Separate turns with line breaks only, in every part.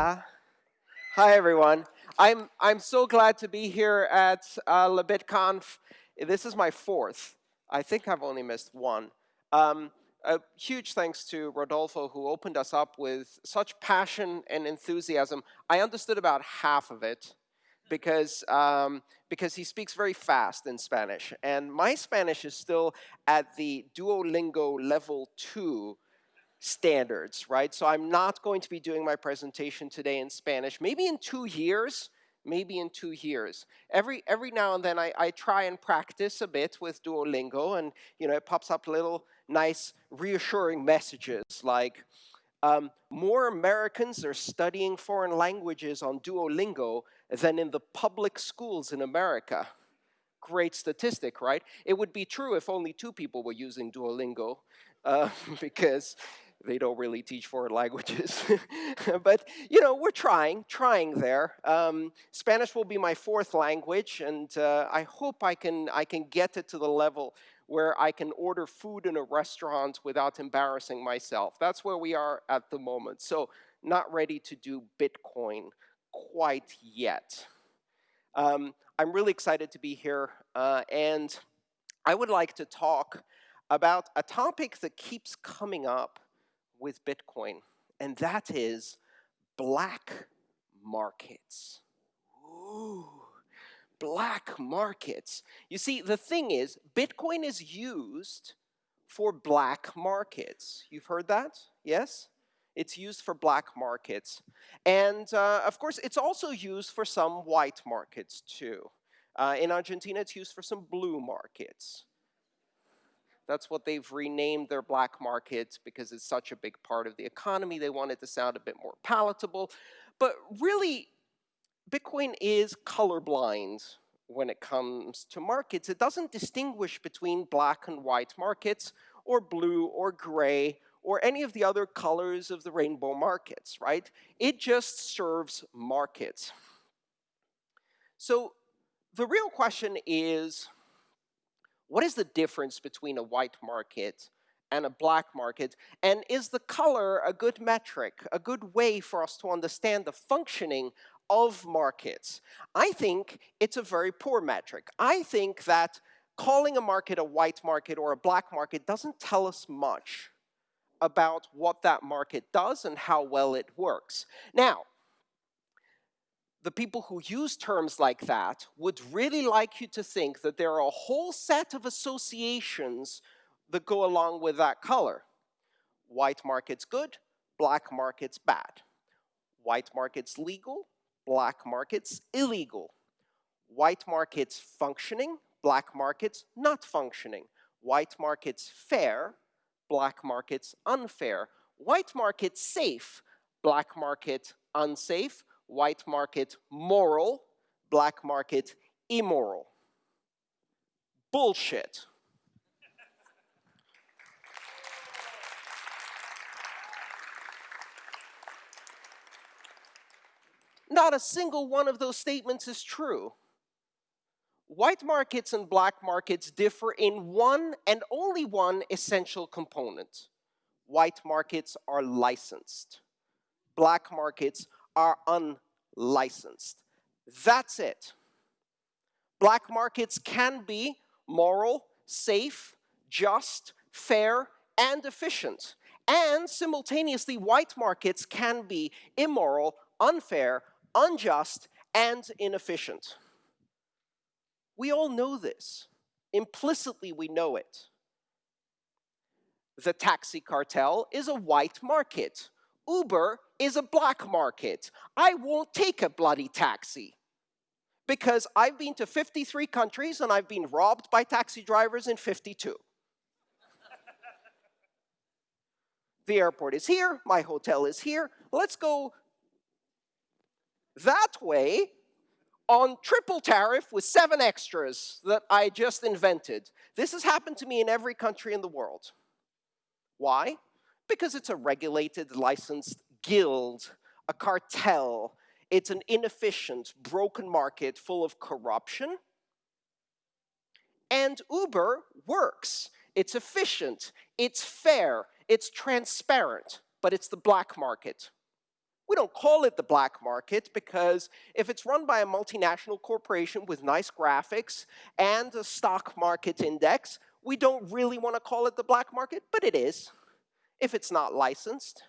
Hola. Hi, everyone. I'm, I'm so glad to be here at uh, LaBitConf. This is my fourth. I think I've only missed one. Um, a huge thanks to Rodolfo, who opened us up with such passion and enthusiasm. I understood about half of it because, um, because he speaks very fast in Spanish. And my Spanish is still at the Duolingo level two standards, right? So I'm not going to be doing my presentation today in Spanish. Maybe in two years, maybe in two years. Every, every now and then I, I try and practice a bit with Duolingo and you know, it pops up little nice reassuring messages like, um, more Americans are studying foreign languages on Duolingo than in the public schools in America. Great statistic, right? It would be true if only two people were using Duolingo, uh, because they don't really teach foreign languages. but, you know, we're trying, trying there. Um, Spanish will be my fourth language, and uh, I hope I can, I can get it to the level where I can order food in a restaurant without embarrassing myself. That's where we are at the moment. So not ready to do Bitcoin quite yet. Um, I'm really excited to be here, uh, and I would like to talk about a topic that keeps coming up with Bitcoin, and that is black markets. Ooh, black markets. You see, the thing is, Bitcoin is used for black markets. You've heard that? Yes? It's used for black markets. And uh, of course, it's also used for some white markets too. Uh, in Argentina, it's used for some blue markets. That's what they've renamed their black markets because it's such a big part of the economy. They want it to sound a bit more palatable. But really, Bitcoin is colorblind when it comes to markets. It doesn't distinguish between black and white markets or blue or gray or any of the other colors of the rainbow markets, right? It just serves markets. So the real question is, what is the difference between a white market and a black market? And is the color a good metric, a good way for us to understand the functioning of markets? I think it's a very poor metric. I think that calling a market a white market or a black market doesn't tell us much about what that market does and how well it works. Now, the people who use terms like that would really like you to think that there are a whole set of associations that go along with that color. White market's good, black market's bad. White market's legal, black market's illegal. White market's functioning, black market's not functioning. White market's fair, black market's unfair. White market's safe, black market unsafe white market moral, black market immoral. Bullshit. Not a single one of those statements is true. White markets and black markets differ in one and only one essential component. White markets are licensed. Black markets are unlicensed. That's it. Black markets can be moral, safe, just, fair, and efficient. And simultaneously, white markets can be immoral, unfair, unjust, and inefficient. We all know this. Implicitly, we know it. The taxi cartel is a white market. Uber is a black market. I won't take a bloody taxi because I've been to 53 countries and I've been robbed by taxi drivers in 52. the airport is here, my hotel is here. Let's go that way on triple tariff with seven extras that I just invented. This has happened to me in every country in the world. Why? Because it's a regulated, licensed guild, a cartel. It's an inefficient, broken market full of corruption. And Uber works. It's efficient, it's fair, it's transparent, but it's the black market. We don't call it the black market because if it's run by a multinational corporation with nice graphics and a stock market index, we don't really want to call it the black market, but it is if it's not licensed.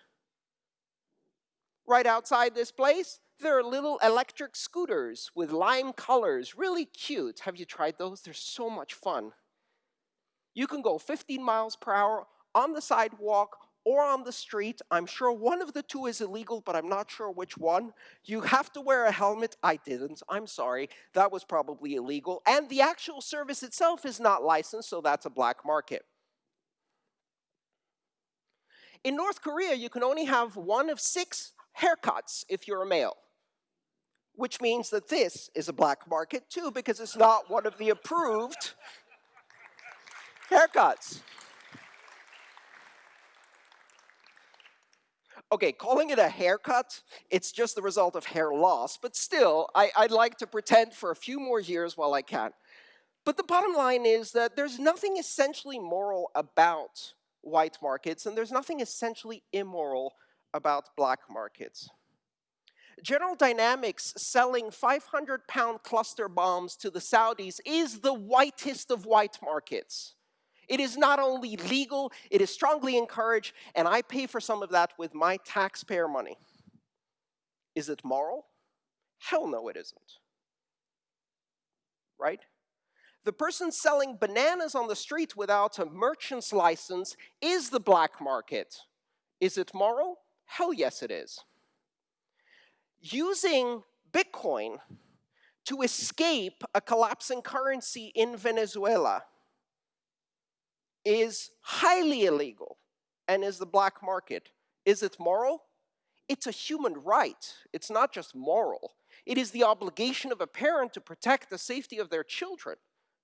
Right outside this place, there are little electric scooters with lime colors, really cute. Have you tried those? They're so much fun. You can go 15 miles per hour on the sidewalk or on the street. I'm sure one of the two is illegal, but I'm not sure which one. You have to wear a helmet. I didn't. I'm sorry. That was probably illegal. And the actual service itself is not licensed, so that's a black market. In North Korea, you can only have one of six haircuts if you're a male, which means that this is a black market too, because it's not one of the approved haircuts. okay, calling it a haircut, it's just the result of hair loss, but still, I, would like to pretend for a few more years while I can. But the bottom line is that there's nothing essentially moral about white markets, and there's nothing essentially immoral about black markets. General Dynamics selling 500-pound cluster bombs to the Saudis is the whitest of white markets. It is not only legal, it is strongly encouraged, and I pay for some of that with my taxpayer money. Is it moral? Hell no, it isn't. Right? The person selling bananas on the street without a merchant's license is the black market. Is it moral? Hell yes, it is. Using Bitcoin to escape a collapsing currency in Venezuela is highly illegal and is the black market. Is it moral? It's a human right. It's not just moral. It is the obligation of a parent to protect the safety of their children.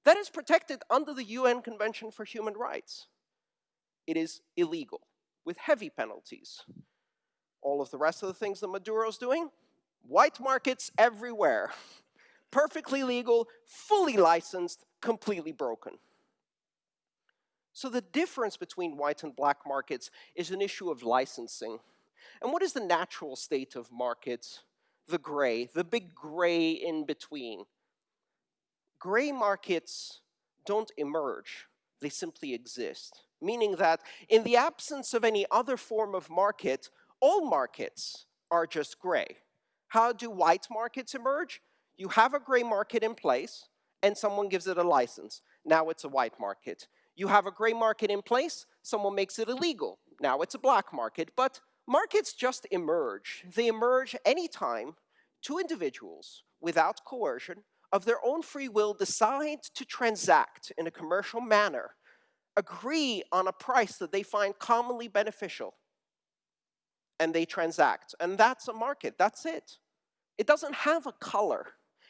That is protected under the UN Convention for Human Rights. It is illegal with heavy penalties. All of the rest of the things that Maduro's doing, white markets everywhere. Perfectly legal, fully licensed, completely broken. So the difference between white and black markets is an issue of licensing. And what is the natural state of markets? The gray, the big gray in between. Gray markets don't emerge, they simply exist. Meaning that in the absence of any other form of market, all markets are just gray. How do white markets emerge? You have a gray market in place, and someone gives it a license. Now it's a white market. You have a gray market in place, someone makes it illegal. Now it's a black market, but markets just emerge. They emerge anytime two individuals, without coercion, of their own free will decide to transact in a commercial manner, agree on a price that they find commonly beneficial, and they transact. And that's a market, that's it. It doesn't have a color.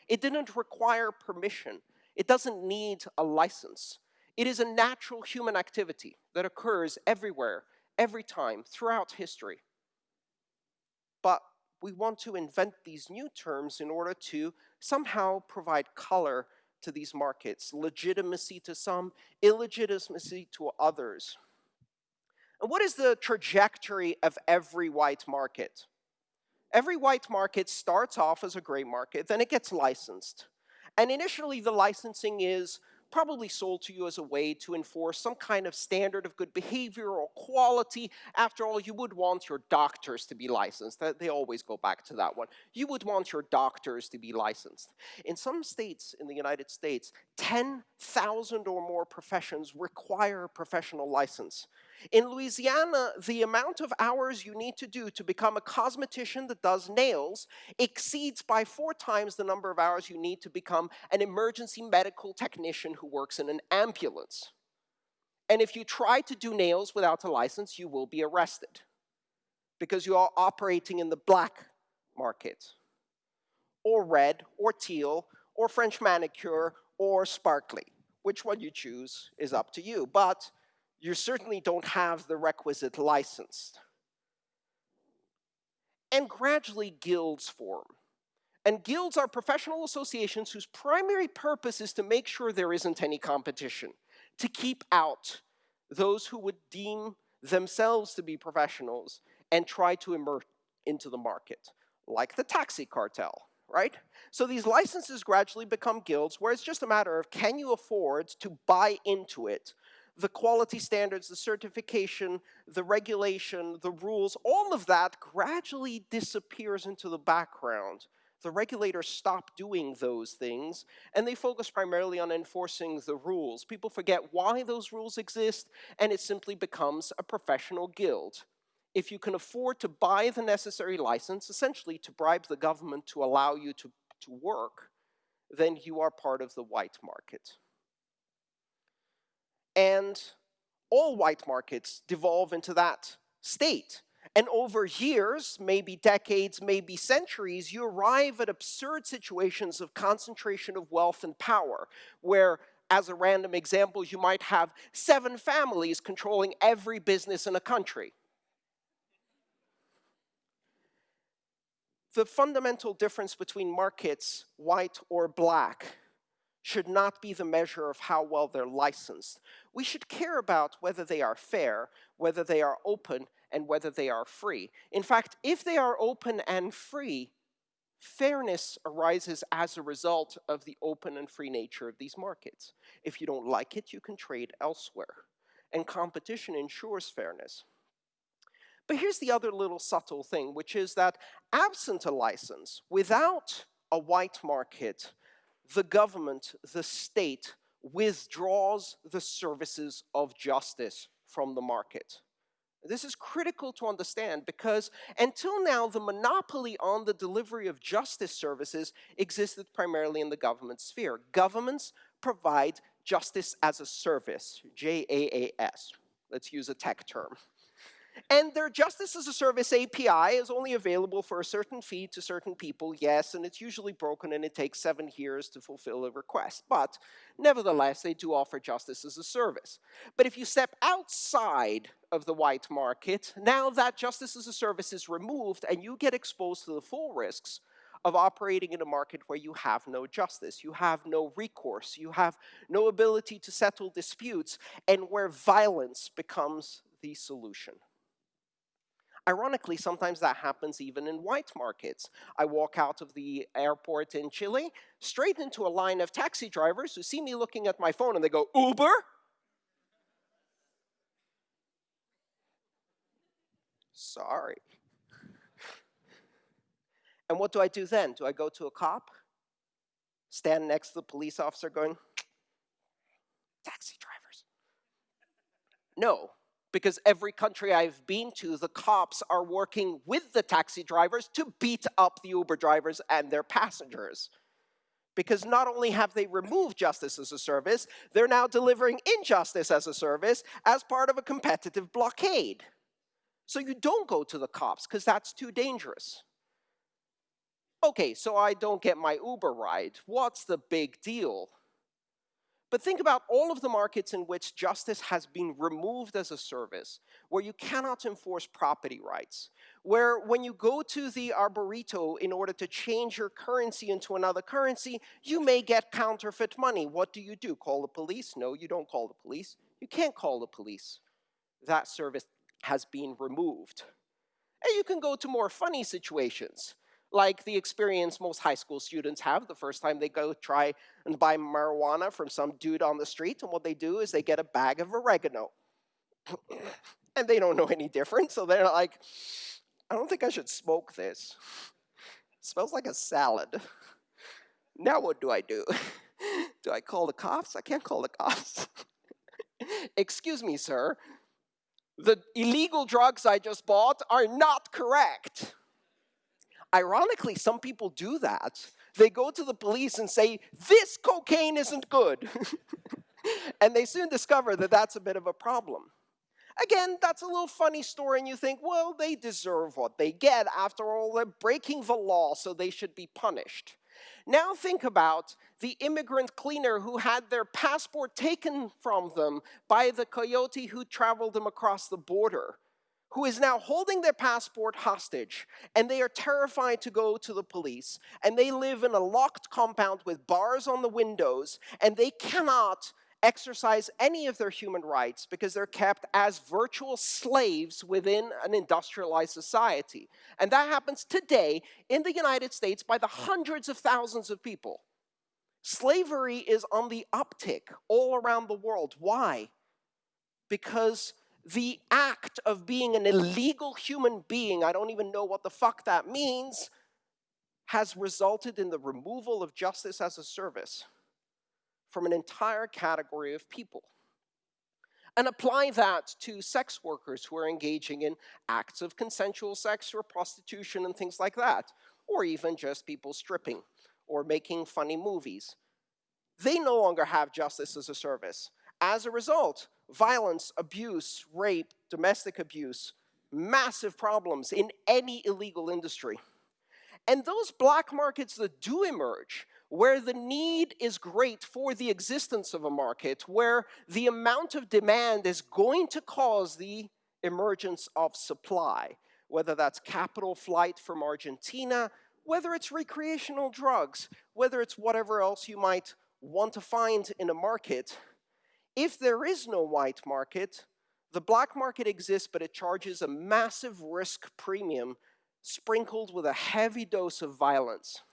It didn't require permission. It doesn't need a license. It is a natural human activity that occurs everywhere, every time, throughout history. But we want to invent these new terms in order to somehow provide color to these markets, legitimacy to some, illegitimacy to others. And what is the trajectory of every white market? Every white market starts off as a gray market, then it gets licensed. And initially the licensing is probably sold to you as a way to enforce some kind of standard of good behavior or quality. After all, you would want your doctors to be licensed. They always go back to that one. You would want your doctors to be licensed. In some states in the United States, 10,000 or more professions require a professional license. In Louisiana, the amount of hours you need to do to become a cosmetician that does nails exceeds by four times the number of hours you need to become an emergency medical technician who works in an ambulance. And if you try to do nails without a license, you will be arrested because you are operating in the black market, or red, or teal, or French manicure, or sparkly. Which one you choose is up to you. But you certainly don't have the requisite license. And gradually guilds form. And guilds are professional associations whose primary purpose is to make sure there isn't any competition, to keep out those who would deem themselves to be professionals and try to emer into the market, like the taxi cartel, right? So these licenses gradually become guilds where it's just a matter of can you afford to buy into it the quality standards, the certification, the regulation, the rules, all of that gradually disappears into the background. The regulators stop doing those things, and they focus primarily on enforcing the rules. People forget why those rules exist, and it simply becomes a professional guild. If you can afford to buy the necessary license, essentially to bribe the government to allow you to, to work, then you are part of the white market. And all white markets devolve into that state. And over years, maybe decades, maybe centuries, you arrive at absurd situations of concentration of wealth and power, where, as a random example, you might have seven families controlling every business in a country. The fundamental difference between markets, white or black, should not be the measure of how well they're licensed. We should care about whether they are fair, whether they are open, and whether they are free. In fact, if they are open and free, fairness arises as a result of the open and free nature of these markets. If you don't like it, you can trade elsewhere. And competition ensures fairness. But here's the other little subtle thing, which is that absent a license, without a white market, the government, the state, withdraws the services of justice from the market. This is critical to understand because until now, the monopoly on the delivery of justice services existed primarily in the government sphere. Governments provide justice as a service, J-A-A-S. Let's use a tech term. And their Justice as a Service API is only available for a certain fee to certain people, yes, and it's usually broken and it takes seven years to fulfill a request. But nevertheless, they do offer justice as a service. But if you step outside of the white market, now that justice as a service is removed and you get exposed to the full risks of operating in a market where you have no justice, you have no recourse, you have no ability to settle disputes, and where violence becomes the solution. Ironically, sometimes that happens even in white markets. I walk out of the airport in Chile, straight into a line of taxi drivers who see me looking at my phone and they go, Uber? Sorry. And what do I do then? Do I go to a cop? Stand next to the police officer going, taxi drivers? No, because every country I've been to, the cops are working with the taxi drivers to beat up the Uber drivers and their passengers. Because not only have they removed justice as a service, they're now delivering injustice as a service as part of a competitive blockade. So you don't go to the cops because that's too dangerous. Okay, so I don't get my Uber ride. What's the big deal? But think about all of the markets in which justice has been removed as a service, where you cannot enforce property rights, where when you go to the arbolito in order to change your currency into another currency, you may get counterfeit money. What do you do? Call the police? No, you don't call the police. You can't call the police. That service has been removed. And you can go to more funny situations like the experience most high school students have the first time they go try and buy marijuana from some dude on the street. And what they do is they get a bag of oregano. and they don't know any different, so they're like, I don't think I should smoke this. It smells like a salad. Now what do I do? do I call the cops? I can't call the cops. Excuse me, sir. The illegal drugs I just bought are not correct. Ironically, some people do that. They go to the police and say, this cocaine isn't good. and they soon discover that that's a bit of a problem. Again, that's a little funny story, and you think, well, they deserve what they get. After all, they're breaking the law, so they should be punished. Now think about the immigrant cleaner who had their passport taken from them by the coyote who traveled them across the border who is now holding their passport hostage, and they are terrified to go to the police, and they live in a locked compound with bars on the windows, and they cannot exercise any of their human rights because they're kept as virtual slaves within an industrialized society. And that happens today in the United States by the hundreds of thousands of people. Slavery is on the uptick all around the world. Why? Because the act of being an illegal human being, I don't even know what the fuck that means, has resulted in the removal of justice as a service from an entire category of people. And apply that to sex workers who are engaging in acts of consensual sex or prostitution and things like that, or even just people stripping or making funny movies. They no longer have justice as a service. As a result, violence, abuse, rape, domestic abuse, massive problems in any illegal industry. And those black markets that do emerge where the need is great for the existence of a market, where the amount of demand is going to cause the emergence of supply, whether that's capital flight from Argentina, whether it's recreational drugs, whether it's whatever else you might want to find in a market. If there is no white market, the black market exists, but it charges a massive risk premium sprinkled with a heavy dose of violence.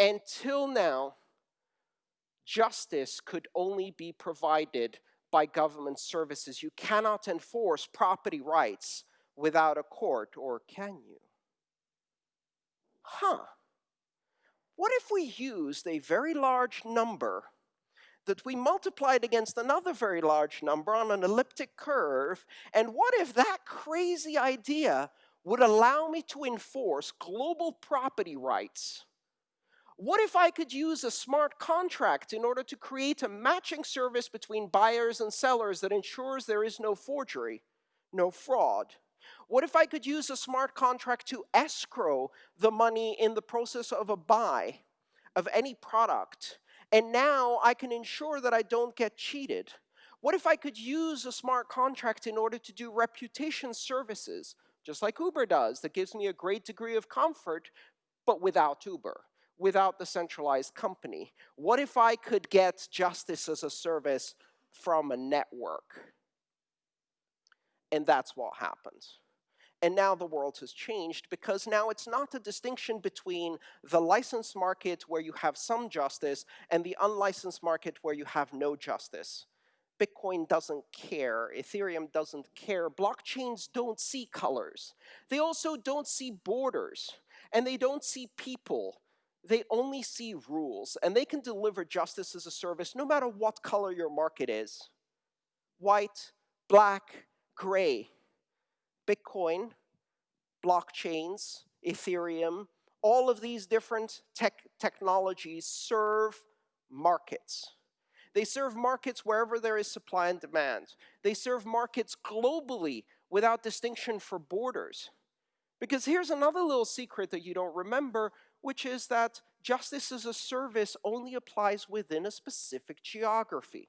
Until now, justice could only be provided by government services. You cannot enforce property rights without a court, or can you? Huh. What if we used a very large number that we multiplied against another very large number on an elliptic curve, and what if that crazy idea would allow me to enforce global property rights what if I could use a smart contract in order to create a matching service between buyers and sellers that ensures there is no forgery, no fraud? What if I could use a smart contract to escrow the money in the process of a buy of any product? And now I can ensure that I don't get cheated. What if I could use a smart contract in order to do reputation services, just like Uber does, that gives me a great degree of comfort, but without Uber? without the centralized company? What if I could get justice as a service from a network? And that's what happens. And now the world has changed because now it's not a distinction between the licensed market where you have some justice and the unlicensed market where you have no justice. Bitcoin doesn't care, Ethereum doesn't care, blockchains don't see colors. They also don't see borders, and they don't see people, they only see rules, and they can deliver justice as a service no matter what color your market is. White, black, gray. Bitcoin, blockchains, Ethereum, all of these different tech technologies serve markets. They serve markets wherever there is supply and demand. They serve markets globally without distinction for borders. Because here's another little secret that you don't remember which is that justice as a service only applies within a specific geography.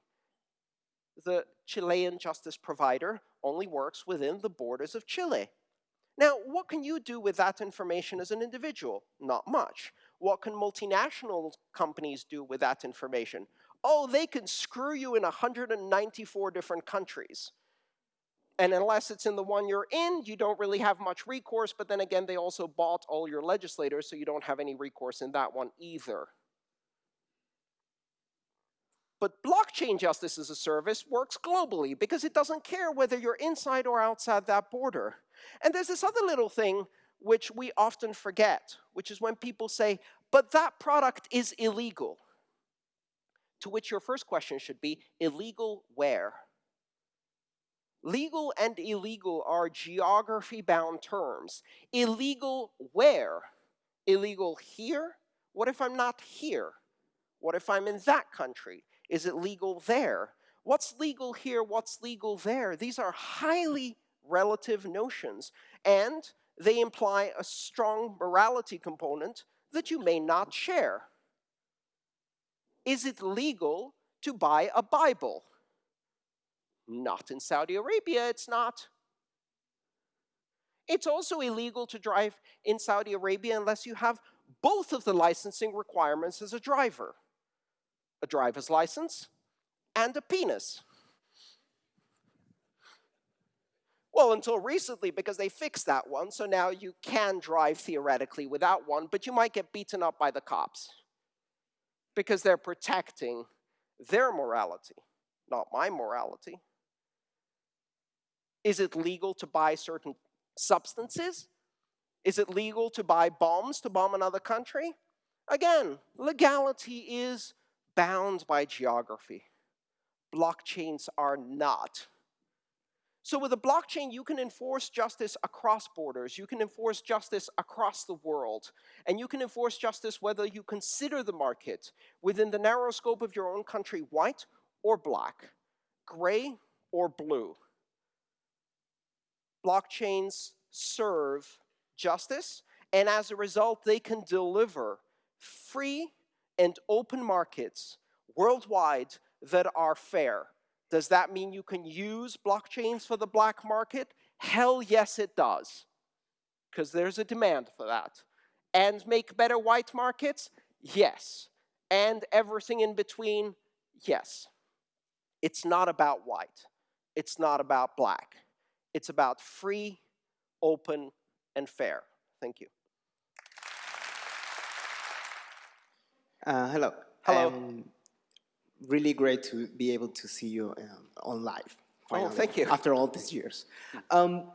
The Chilean justice provider only works within the borders of Chile. Now, what can you do with that information as an individual? Not much. What can multinational companies do with that information? Oh, they can screw you in 194 different countries. And unless it's in the one you're in, you don't really have much recourse. But then again, they also bought all your legislators, so you don't have any recourse in that one either. But blockchain justice as a service works globally because it doesn't care whether you're inside or outside that border. And there's this other little thing which we often forget, which is when people say, but that product is illegal. To which your first question should be, illegal where? Legal and illegal are geography-bound terms. Illegal where? Illegal here? What if I'm not here? What if I'm in that country? Is it legal there? What's legal here? What's legal there? These are highly relative notions, and they imply a strong morality component that you may not share. Is it legal to buy a Bible? Not in Saudi Arabia, it's not. It's also illegal to drive in Saudi Arabia unless you have both of the licensing requirements as a driver. A driver's license and a penis. Well, until recently, because they fixed that one, so now you can drive theoretically without one, but you might get beaten up by the cops because they're protecting their morality, not my morality. Is it legal to buy certain substances? Is it legal to buy bombs to bomb another country? Again, legality is bound by geography. Blockchains are not. So with a blockchain, you can enforce justice across borders. You can enforce justice across the world. And you can enforce justice whether you consider the market within the narrow scope of your own country white or black, gray or blue. Blockchains serve justice, and as a result, they can deliver free and open markets worldwide that are fair does that mean you can use blockchains for the black market? Hell yes, it does, because there's a demand for that. And make better white markets? Yes. And everything in between? Yes. It's not about white. It's not about black. It's about free, open, and fair. Thank you.
Uh, hello.
Hello.
Um, really great to be able to see you um, on live. Finally,
oh, thank you.
After all these years. Um,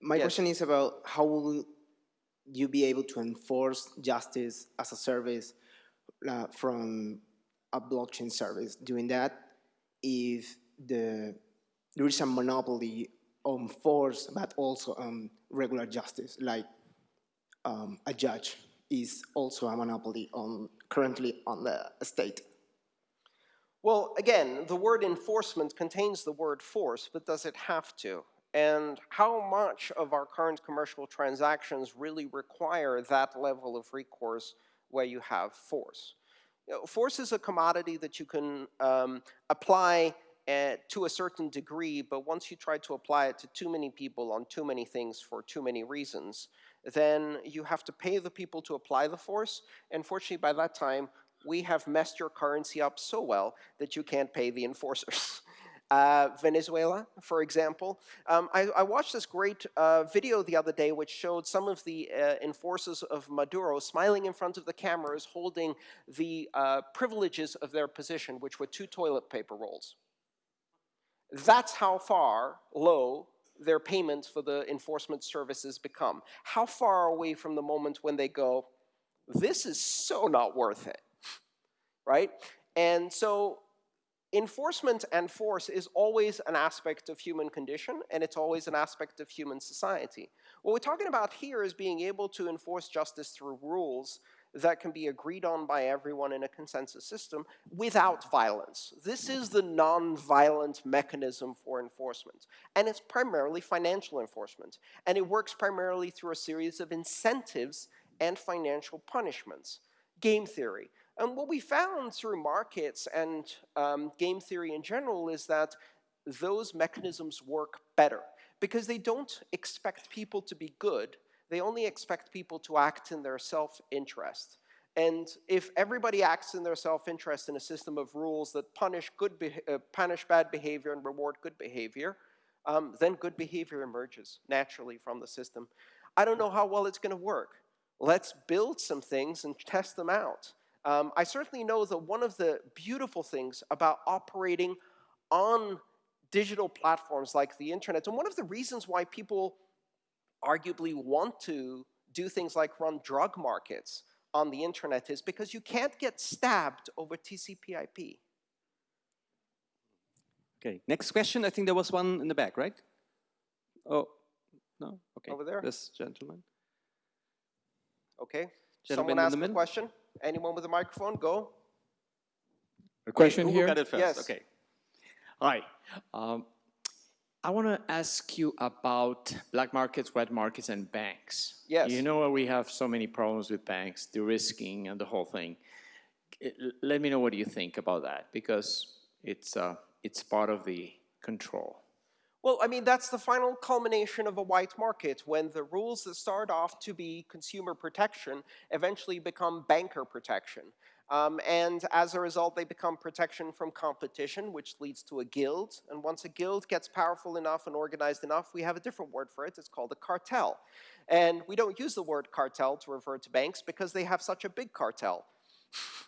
my
yes.
question is about how will you be able to enforce justice as a service uh, from a blockchain service doing that if the there is a monopoly on force but also on regular justice like um, a judge is also a monopoly on currently on the state
well, again, the word enforcement contains the word force, but does it have to? And how much of our current commercial transactions really require that level of recourse where you have force? You know, force is a commodity that you can um, apply uh, to a certain degree, but once you try to apply it to too many people on too many things for too many reasons, then you have to pay the people to apply the force. And fortunately, by that time, we have messed your currency up so well that you can't pay the enforcers. Uh, Venezuela, for example. Um, I, I, watched this great uh, video the other day which showed some of the uh, enforcers of Maduro smiling in front of the cameras holding the uh, privileges of their position, which were two toilet paper rolls. That's how far low their payments for the enforcement services become. How far away from the moment when they go, this is so not worth it right? And so enforcement and force is always an aspect of human condition, and it's always an aspect of human society. What we're talking about here is being able to enforce justice through rules that can be agreed on by everyone in a consensus system without violence. This is the non-violent mechanism for enforcement. And it's primarily financial enforcement. And it works primarily through a series of incentives and financial punishments. Game theory. And what we found through markets and um, game theory in general is that those mechanisms work better because they don't expect people to be good. They only expect people to act in their self-interest. And if everybody acts in their self-interest in a system of rules that punish, good uh, punish bad behavior and reward good behavior, um, then good behavior emerges naturally from the system. I don't know how well it's going to work. Let's build some things and test them out. Um, I certainly know that one of the beautiful things about operating on digital platforms like the internet, and one of the reasons why people arguably want to do things like run drug markets on the internet is because you can't get stabbed over TCP IP.
Okay, next question. I think there was one in the back, right? Oh, no? Okay.
Over there?
This gentleman.
Okay.
Gentleman
Someone
in
ask a question? Anyone with a microphone? Go.
A question
Who
here?
got it first?
Yes.
Okay.
Hi. Um, I want to ask you about black markets, white markets, and banks.
Yes.
You know we have so many problems with banks, de-risking and the whole thing. Let me know what you think about that because it's, uh, it's part of the control.
Well, I mean, that's the final culmination of a white market when the rules that start off to be consumer protection eventually become banker protection. Um, and as a result, they become protection from competition, which leads to a guild. And once a guild gets powerful enough and organized enough, we have a different word for it. It's called a cartel. And we don't use the word cartel to refer to banks because they have such a big cartel.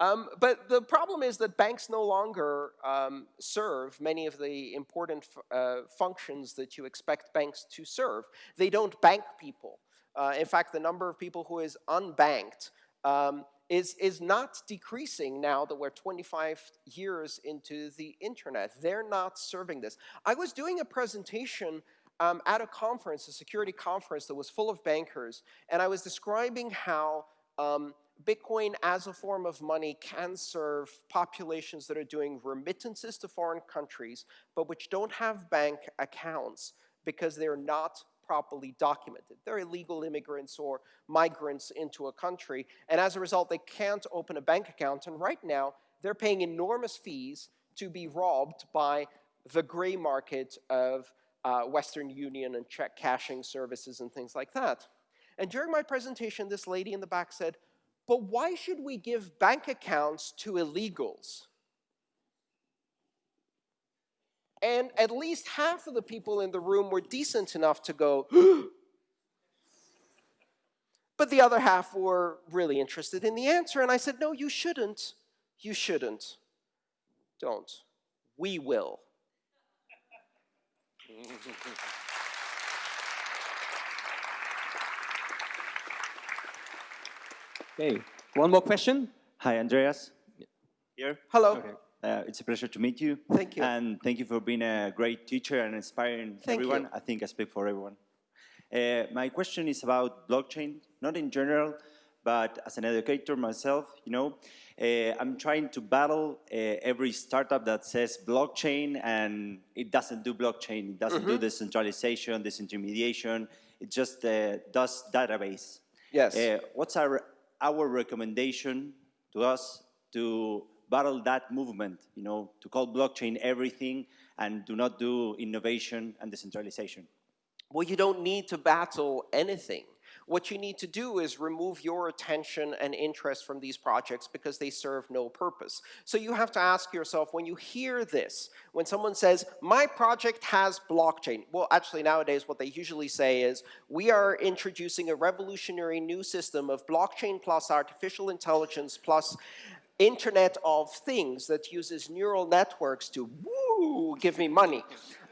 Um, but the problem is that banks no longer um, serve many of the important uh, functions that you expect banks to serve. They don't bank people. Uh, in fact, the number of people who is unbanked um, is, is not decreasing now that we're 25 years into the internet. They're not serving this. I was doing a presentation um, at a conference, a security conference that was full of bankers, and I was describing how um, Bitcoin as a form of money can serve populations that are doing remittances to foreign countries, but which don't have bank accounts because they're not properly documented. They're illegal immigrants or migrants into a country, and as a result, they can't open a bank account, and right now, they're paying enormous fees to be robbed by the gray market of uh, Western Union and check cashing services and things like that. And during my presentation, this lady in the back said, but why should we give bank accounts to illegals? And at least half of the people in the room were decent enough to go, but the other half were really interested in the answer. And I said, no, you shouldn't. You shouldn't. Don't. We will.
Okay, one more question.
Hi, Andreas. Here.
Hello.
Okay.
Uh, it's a pleasure to meet you.
Thank you.
And thank you for being a great teacher and inspiring
Thank
everyone.
you.
I think I speak for everyone. Uh, my question is about blockchain, not in general, but as an educator myself, you know, uh, I'm trying to battle uh, every startup that says blockchain and it doesn't do blockchain, it doesn't
Mm-hmm.
do decentralization, disintermediation, it just uh, does database.
Yes.
Uh, what's our, our recommendation to us to battle that movement, you know, to call blockchain everything and do not do innovation and decentralization?
Well, you don't need to battle anything. What you need to do is remove your attention and interest from these projects because they serve no purpose. So you have to ask yourself, when you hear this, when someone says, my project has blockchain, well, actually nowadays what they usually say is, we are introducing a revolutionary new system of blockchain plus artificial intelligence plus Internet of Things that uses neural networks to woo, give me money.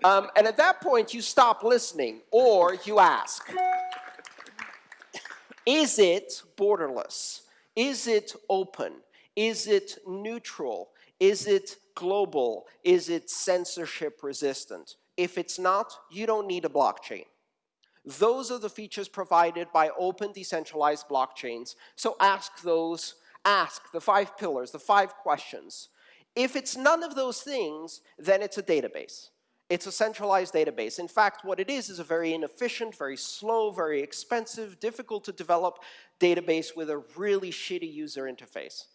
Um, and at that point, you stop listening, or you ask, is it borderless? Is it open? Is it neutral? Is it global? Is it censorship resistant? If it's not, you don't need a blockchain. Those are the features provided by open decentralized blockchains. So ask those, ask the five pillars, the five questions. If it's none of those things, then it's a database. It's a centralized database. In fact, what it is is a very inefficient, very slow, very expensive, difficult to develop database with a really shitty user interface.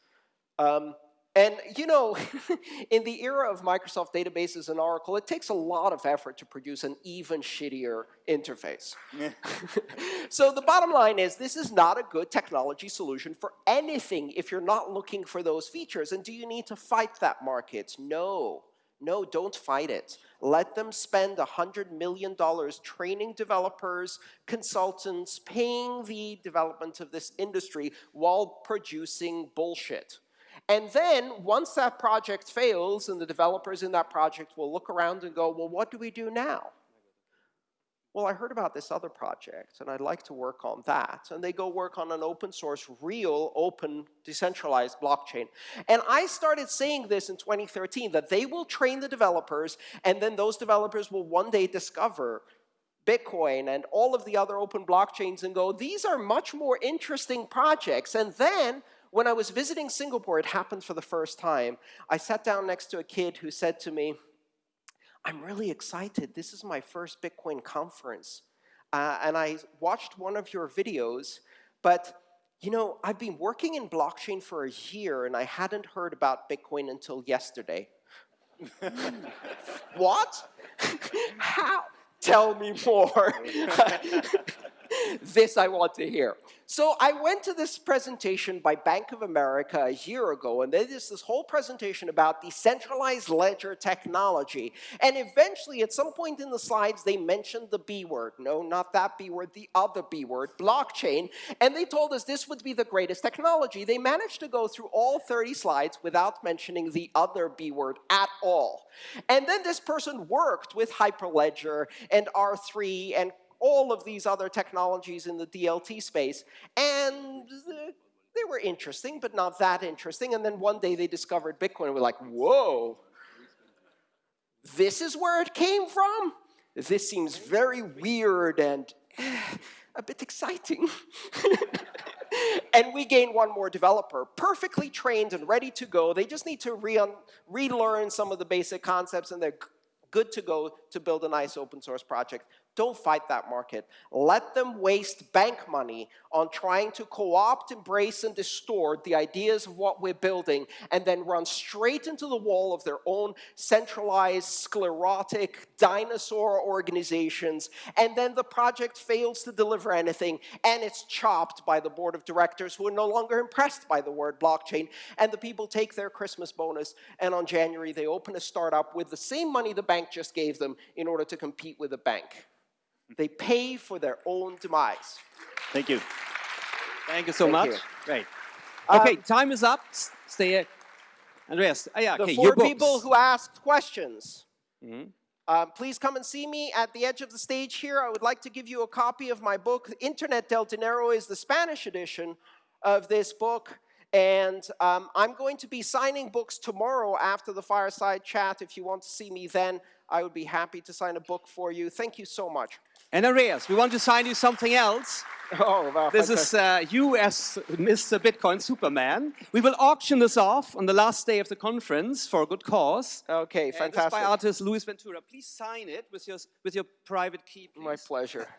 Um, and you know, in the era of Microsoft databases and Oracle, it takes a lot of effort to produce an even shittier interface. so the bottom line is this is not a good technology solution for anything if you're not looking for those features. And do you need to fight that market? No. No, don't fight it. Let them spend $100 million training developers, consultants, paying the development of this industry while producing bullshit. And then, once that project fails and the developers in that project will look around and go, well, what do we do now? Well, I heard about this other project, and I'd like to work on that. And they go work on an open source, real, open, decentralized blockchain. And I started saying this in 2013, that they will train the developers, and then those developers will one day discover Bitcoin and all of the other open blockchains and go, these are much more interesting projects. And then, when I was visiting Singapore, it happened for the first time, I sat down next to a kid who said to me, I'm really excited. This is my first Bitcoin conference. Uh, and I watched one of your videos, but you know, I've been working in blockchain for a year and I hadn't heard about Bitcoin until yesterday. what? How? Tell me more. this I want to hear. So I went to this presentation by Bank of America a year ago, and they did this whole presentation about decentralized ledger technology. And eventually, at some point in the slides, they mentioned the B word. No, not that B word, the other B word, blockchain. And they told us this would be the greatest technology. They managed to go through all 30 slides without mentioning the other B word at all. And then this person worked with Hyperledger and R3 and all of these other technologies in the DLT space. And they were interesting, but not that interesting. And then one day they discovered Bitcoin and were like, whoa, this is where it came from? This seems very weird and eh, a bit exciting. and we gain one more developer, perfectly trained and ready to go. They just need to re relearn some of the basic concepts, and they're good to go to build a nice open source project. Don't fight that market. Let them waste bank money on trying to co-opt, embrace, and distort the ideas of what we're building and then run straight into the wall of their own centralized, sclerotic, dinosaur organizations. And then the project fails to deliver anything and it's chopped by the board of directors who are no longer impressed by the word blockchain. And the people take their Christmas bonus and on January they open a startup with the same money the bank just gave them in order to compete with the bank. They pay for their own demise.
Thank you.
Thank you so
Thank
much.
you.
Great.
Um,
Okay, time is up. Stay here. Andreas, ah, yeah,
The
okay,
four
your
people who asked questions,
Mhm.
um, please come and see me at the edge of the stage here. I would like to give you a copy of my book. Internet del Dinero is the Spanish edition of this book. And um, I'm going to be signing books tomorrow after the fireside chat. If you want to see me then, I would be happy to sign a book for you. Thank you so much.
And Andreas, we want to sign you something else.
Oh, wow,
This is uh, you as Mr. Bitcoin Superman. We will auction this off on the last day of the conference for a good cause.
Okay,
And this is
fantastic.
by artist Luis Ventura. Please sign it with your, with your private key, please.
My pleasure.